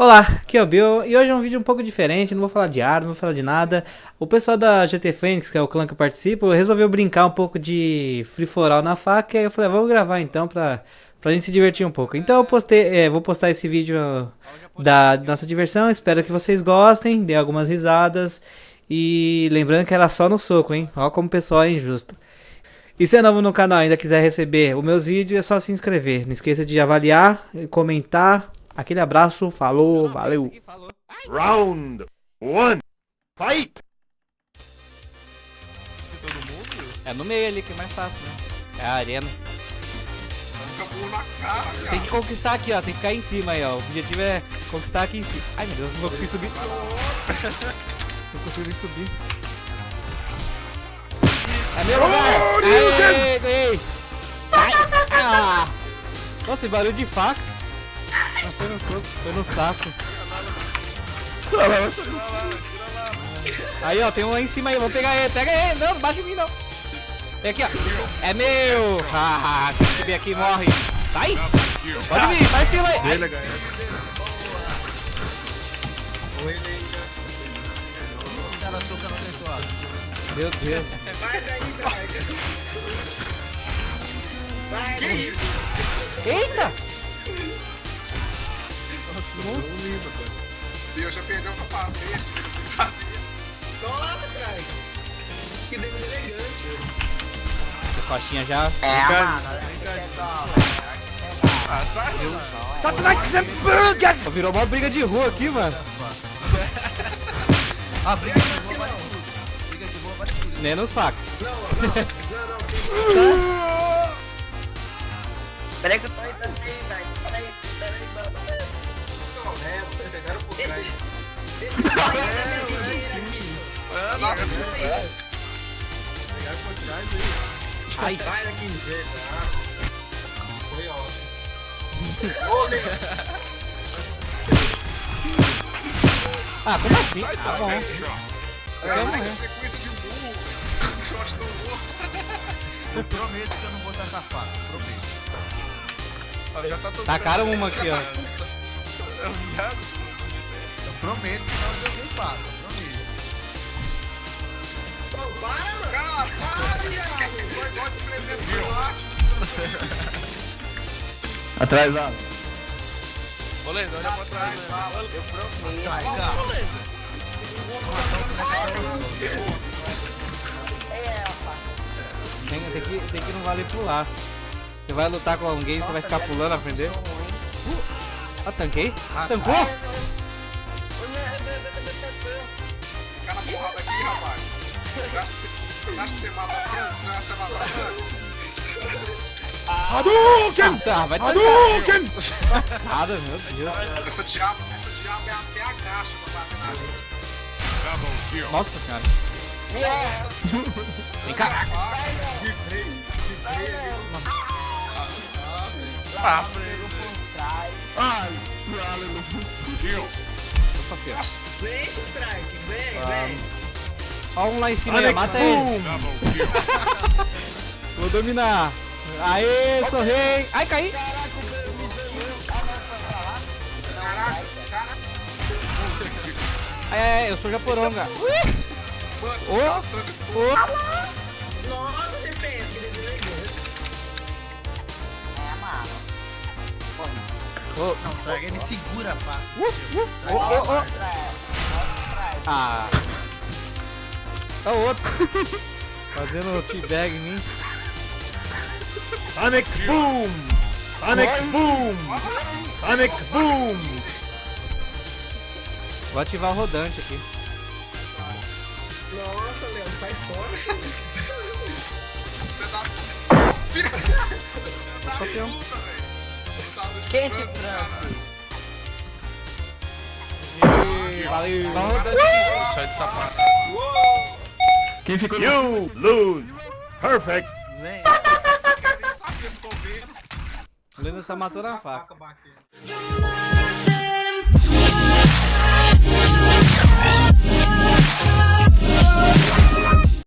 Olá, aqui é o Bill e hoje é um vídeo um pouco diferente, não vou falar de ar, não vou falar de nada. O pessoal da GT Fênix, que é o clã que eu participo, resolveu brincar um pouco de free for all na faca e eu falei, ah, vamos gravar então pra, pra gente se divertir um pouco. Então eu postei, é, vou postar esse vídeo da nossa diversão, espero que vocês gostem, dê algumas risadas e lembrando que era só no soco, hein? Olha como o pessoal é injusto. E se é novo no canal e ainda quiser receber os meus vídeos, é só se inscrever. Não esqueça de avaliar, comentar, Aquele abraço, falou, valeu. Round one, fight! É no meio ali que é mais fácil, né? É a arena. Tem que conquistar aqui, ó. Tem que ficar em cima aí, ó. O objetivo é conquistar aqui em cima. Ai, meu Deus, não vou conseguir subir. não consigo nem subir. É meu lugar! Aê, ganhei! Sai! Ah! Nossa, barulho de faca. Não foi no soco, foi no saco. Aí, ó, tem um aí em cima aí, vamos pegar ele, pega ele, não, não baixa em mim não. Vem aqui, ó. É meu! Ah, quem subir aqui morre. Sai! Pode vir, faz fila aí. Ele Meu Deus. Vai daí, Vai. Eita! Monstro lindo, cara. Deus já perdeu pra pavê. Nossa, cara. Que dedo elegante. A coxinha já. É, mano. Ah, tá. The burger! Virou uma briga de rua aqui, mano. Ah, briga de rua vale Briga de rua vale tudo. Menos faca. Não, não, não, não. Peraí que eu tô aí também, Esse, esse aqui. Nossa, Pegaram por trás aí. Ai. Sai daqui. Foi ótimo. Ô. Ah, como assim? Tá tá, bom. morrer. de burro. Do burro. Eu prometo que eu não vou essa faca. Prometo. Ah, já tá todo Tacaram uma aqui, ó. Prometo que não joguei faca. Prometo. Pô, para, mano. Caralho, Thiago. Vai, gosta de prender por lá. Atrasado. Ô, Lê, olha pra trás. né? Eu prometo. Ai, cara. Tem, tem, que, tem que não valer pular. Você vai lutar com alguém, você vai ficar pulando na frente dele. Ah, tanquei? Tancou? Na porrada aqui, rapaz. Acha que você mata não mata aqui? Hadouken! Tá, vai. Hadouken! Nada, meu Deus. Essa diabo, essa diabo é até a caixa pra bater na gente. Nossa senhora. Vem cá. Ah, Ai, aleluia. Opa, filho. Vem, strike. Vem, vem. Ó um lá em cima aí, mata ele. Vou dominar. Aê, sou rei. Ai, caí. É, eu sou japoronga. Ô, ô. Nossa, Ô, Não, traga ele segura a faca. ô, ô, ô. Ah. É o outro. Fazendo teabag em mim. Sonic Boom! Sonic Boom! Sonic Boom! Vou ativar o rodante aqui. Nossa, Leão, sai fora. Opa, peão. Quem é esse Francis? Valeu. Sai de sapato. Quem ficou You lose! Perfect! Leno só matou na faca. You.